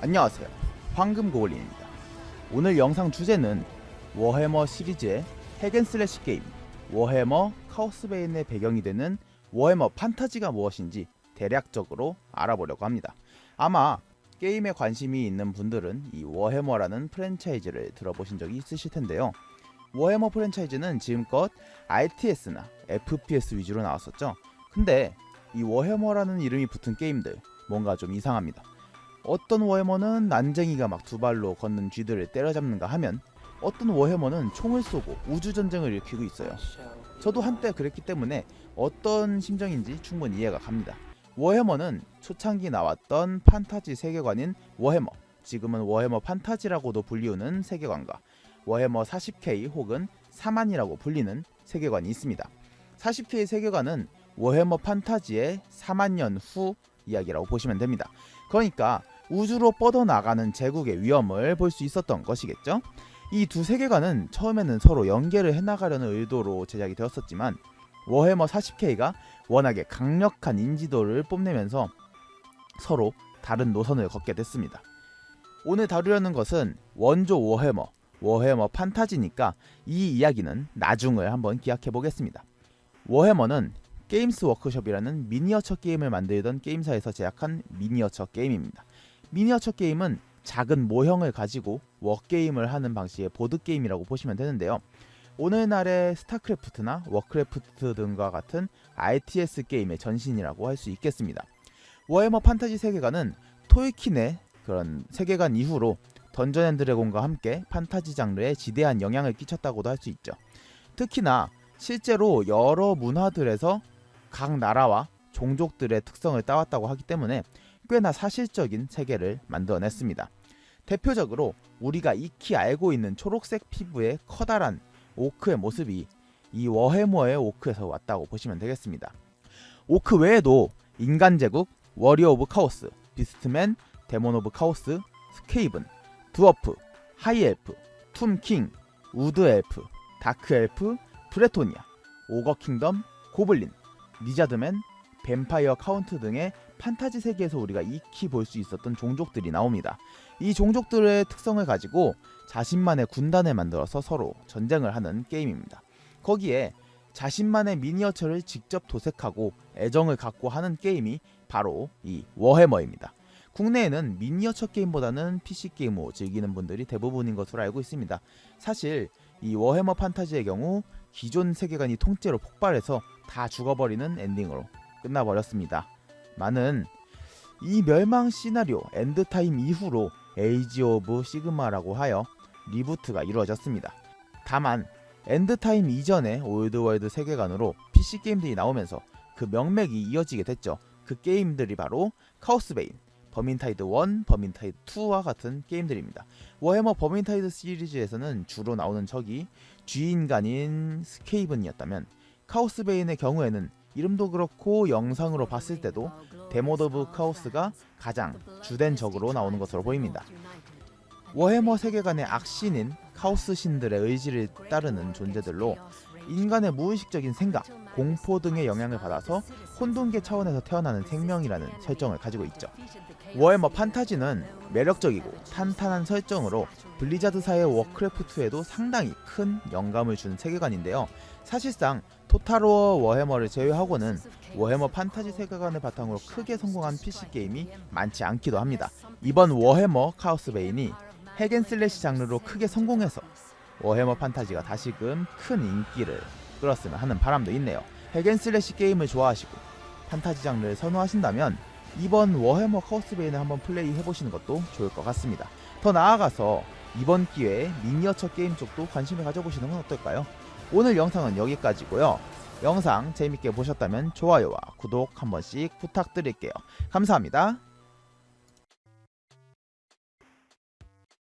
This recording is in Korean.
안녕하세요. 황금고블린입니다. 오늘 영상 주제는 워해머 시리즈의 hack and slash 게임 워해머 카오스베인의 배경이 되는 워해머 판타지가 무엇인지 대략적으로 알아보려고 합니다. 아마 게임에 관심이 있는 분들은 이 워해머라는 프랜차이즈를 들어보신 적이 있으실 텐데요. 워해머 프랜차이즈는 지금껏 RTS나 FPS 위주로 나왔었죠. 근데 이 워해머라는 이름이 붙은 게임들 뭔가 좀 이상합니다 어떤 워해머는 난쟁이가 막 두 발로 걷는 쥐들을 때려잡는가 하면 어떤 워해머는 총을 쏘고 우주전쟁을 일으키고 있어요. 저도 한때 그랬기 때문에 어떤 심정인지 충분히 이해가 갑니다. 워해머는 초창기 나왔던 판타지 세계관인 워해머, 지금은 워해머 판타지라고도 불리우는 세계관과 워해머 40K 혹은 4만이라고 불리는 세계관이 있습니다. 40K 세계관은 워해머 판타지의 4만 년 후 이야기라고 보시면 됩니다. 그러니까 우주로 뻗어나가는 제국의 위험을 볼 수 있었던 것이겠죠. 이 두 세계관은 처음에는 서로 연계를 해나가려는 의도로 제작이 되었었지만 워해머 40K가 워낙에 강력한 인지도를 뽐내면서 서로 다른 노선을 걷게 됐습니다. 오늘 다루려는 것은 원조 워해머, 워해머 판타지니까 이 이야기는 나중을 한번 기약해 보겠습니다. 워해머는 게임스 워크숍이라는 미니어처 게임을 만들던 게임사에서 제작한 미니어처 게임입니다. 미니어처 게임은 작은 모형을 가지고 워게임을 하는 방식의 보드게임이라고 보시면 되는데요. 오늘날의 스타크래프트나 워크래프트 등과 같은 RTS 게임의 전신이라고 할 수 있겠습니다. 워해머 판타지 세계관은 톨킨의 그런 세계관 이후로 던전 앤 드래곤과 함께 판타지 장르에 지대한 영향을 끼쳤다고도 할 수 있죠. 특히나 실제로 여러 문화들에서 각 나라와 종족들의 특성을 따왔다고 하기 때문에 꽤나 사실적인 세계를 만들어냈습니다. 대표적으로 우리가 익히 알고 있는 초록색 피부의 커다란 오크의 모습이 이 워해머의 오크에서 왔다고 보시면 되겠습니다. 오크 외에도 인간 제국, Warrior of Chaos, Beastman, Daemon of Chaos, 스케이븐, Dwarf, High Elf, Tomb King, Wood Elf, Dark Elf, 브레토니아, Ogre Kingdom, 고블린, Lizardman, Vampire Count 등의 판타지 세계에서 우리가 익히 볼 수 있었던 종족들이 나옵니다. 이 종족들의 특성을 가지고 자신만의 군단을 만들어서 서로 전쟁을 하는 게임입니다. 거기에 자신만의 미니어처를 직접 도색하고 애정을 갖고 하는 게임이 바로 이 워해머입니다. 국내에는 미니어처 게임보다는 PC 게임을 즐기는 분들이 대부분인 것으로 알고 있습니다. 사실 이 워해머 판타지의 경우 기존 세계관이 통째로 폭발해서 다 죽어버리는 엔딩으로 끝나버렸습니다. 많은 이 멸망 시나리오 End Time 이후로 에이지 오브 시그마라고 하여 리부트가 이루어졌습니다. 다만 End Time 이전의 Old World 세계관으로 PC 게임들이 나오면서 그 명맥이 이어지게 됐죠. 그 게임들이 바로 카오스베인, 버민타이드 1, 버민타이드 2와 같은 게임들입니다. 워해머 버민타이드 시리즈에서는 주로 나오는 적이 쥐인간인 스케이븐이었다면 카오스베인의 경우에는 이름도 그렇고 영상으로 봤을 때도 Daemon of Chaos가 가장 주된 적으로 나오는 것으로 보입니다. 워해머 세계관의 악신인 카오스 신들의 의지를 따르는 존재들로 인간의 무의식적인 생각, 공포 등의 영향을 받아서 혼돈계 차원에서 태어나는 생명이라는 설정을 가지고 있죠. 워해머 판타지는 매력적이고 탄탄한 설정으로 블리자드사의 워크래프트에도 상당히 큰 영감을 준 세계관인데요. 사실상 토탈워 워해머를 제외하고는 워해머 판타지 세계관을 바탕으로 크게 성공한 PC게임이 많지 않기도 합니다. 이번 워해머 카오스 베인이 hack and slash 장르로 크게 성공해서 워해머 판타지가 다시금 큰 인기를 끌었으면 하는 바람도 있네요. hack and slash 게임을 좋아하시고 판타지 장르를 선호하신다면 이번 워해머 카오스 베인을 한번 플레이 해보시는 것도 좋을 것 같습니다. 더 나아가서 이번 기회에 미니어처 게임 쪽도 관심을 가져보시는 건 어떨까요? 오늘 영상은 여기까지고요. 영상 재밌게 보셨다면 좋아요와 구독 한 번씩 부탁드릴게요. 감사합니다.